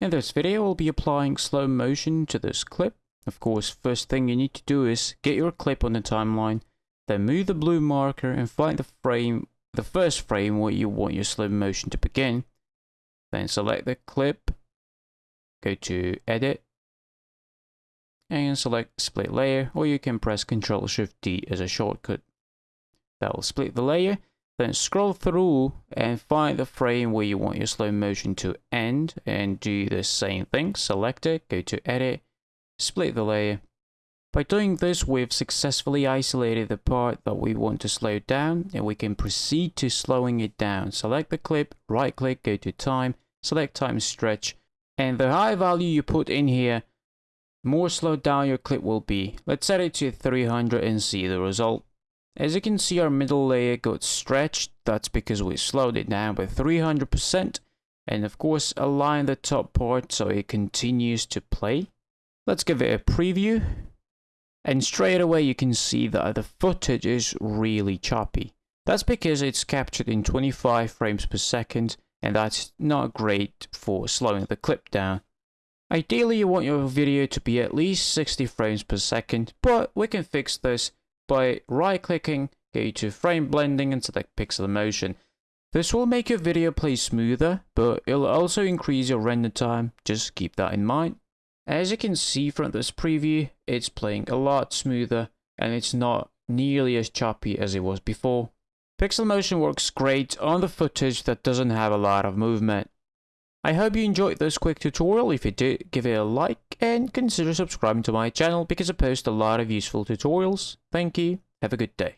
In this video, we'll be applying slow motion to this clip. Of course, first thing you need to do is get your clip on the timeline, then move the blue marker and find the frame, the first frame where you want your slow motion to begin. Then select the clip, go to edit, and select split layer, or you can press Ctrl Shift D as a shortcut. That will split the layer then scroll through and find the frame where you want your slow motion to end and do the same thing. Select it, go to edit, split the layer. By doing this, we've successfully isolated the part that we want to slow down and we can proceed to slowing it down. Select the clip, right click, go to time, select time stretch, and the higher value you put in here, more slowed down your clip will be. Let's set it to 300 and see the result. As you can see our middle layer got stretched, that's because we slowed it down by 300% and of course align the top part so it continues to play. Let's give it a preview and straight away you can see that the footage is really choppy. That's because it's captured in 25 frames per second and that's not great for slowing the clip down. Ideally you want your video to be at least 60 frames per second, but we can fix this by right clicking, go to frame blending and select pixel motion. This will make your video play smoother, but it'll also increase your render time, just keep that in mind. As you can see from this preview, it's playing a lot smoother and it's not nearly as choppy as it was before. Pixel motion works great on the footage that doesn't have a lot of movement. I hope you enjoyed this quick tutorial. If you did, give it a like and consider subscribing to my channel because I post a lot of useful tutorials. Thank you. Have a good day.